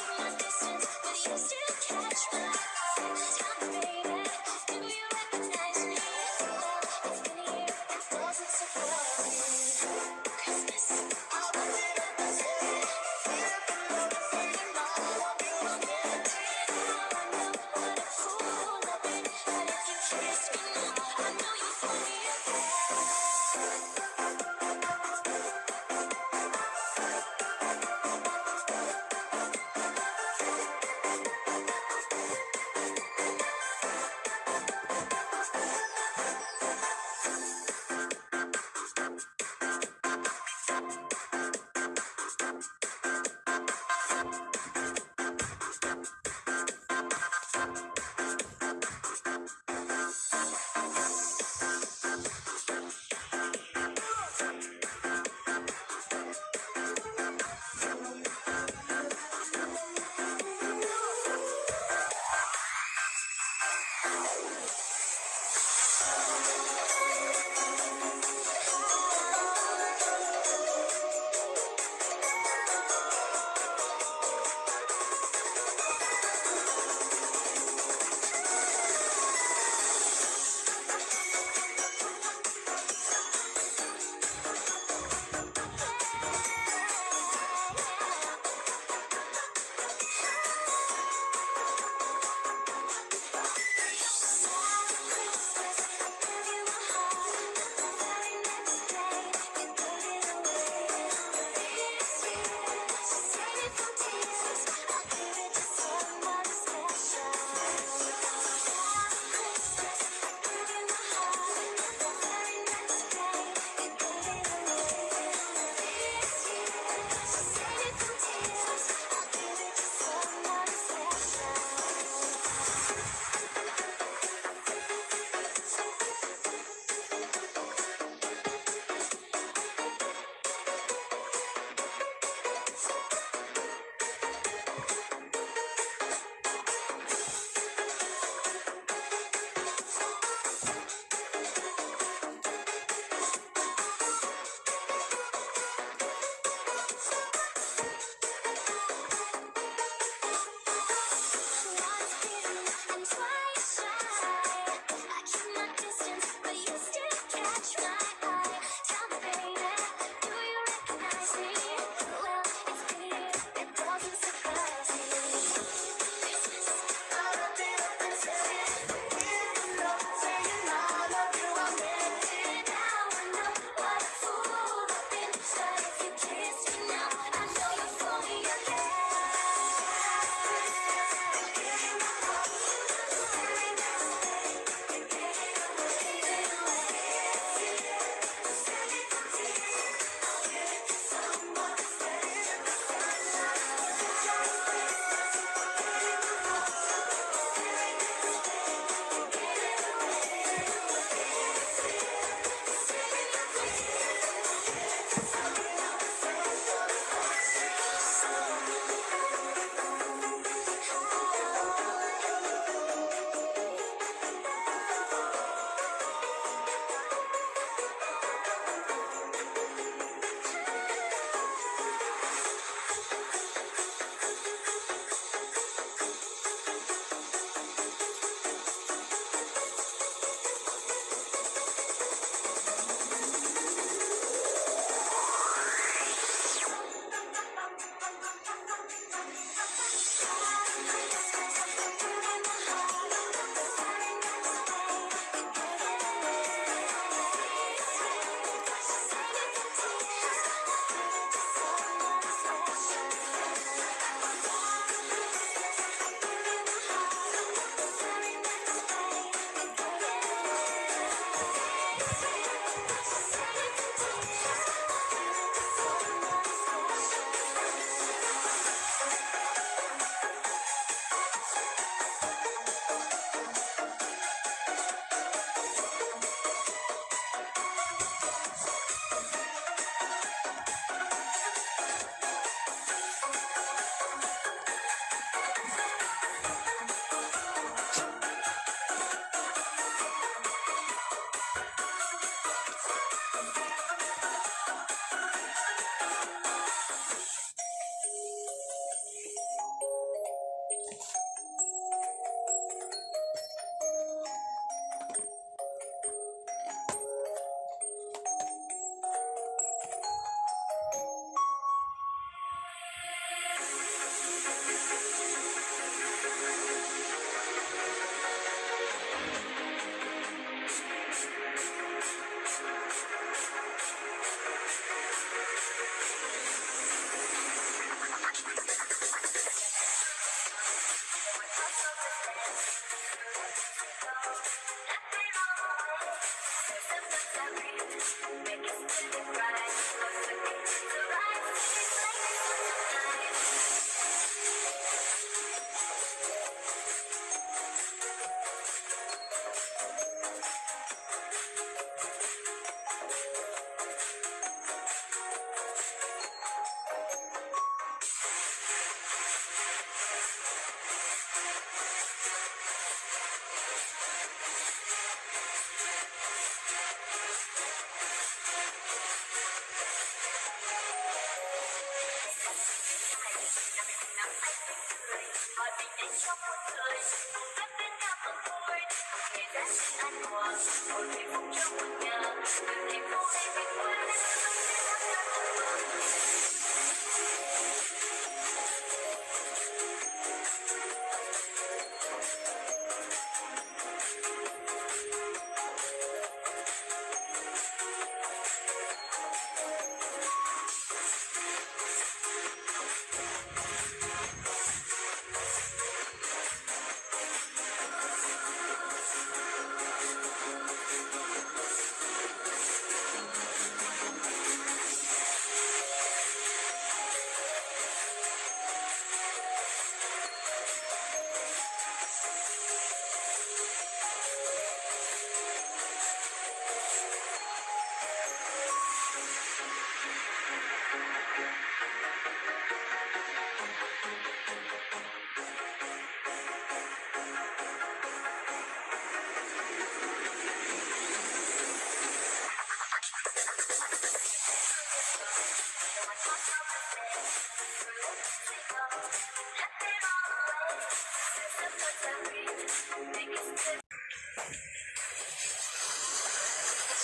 Keeping my distance, but you still catch my eye.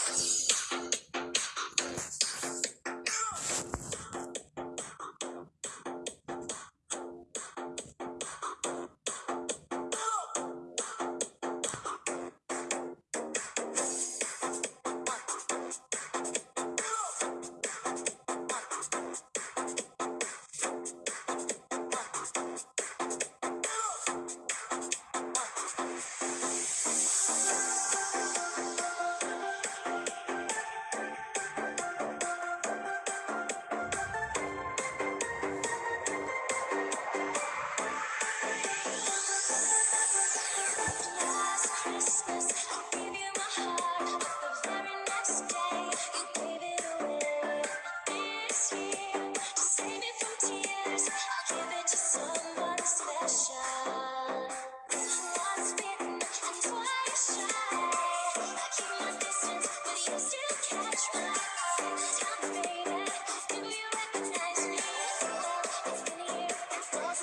you